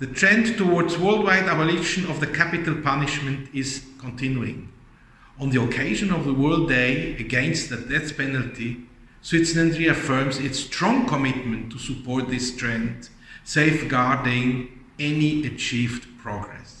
The trend towards worldwide abolition of the capital punishment is continuing. On the occasion of the World Day Against the Death Penalty, Switzerland reaffirms its strong commitment to support this trend, safeguarding any achieved progress.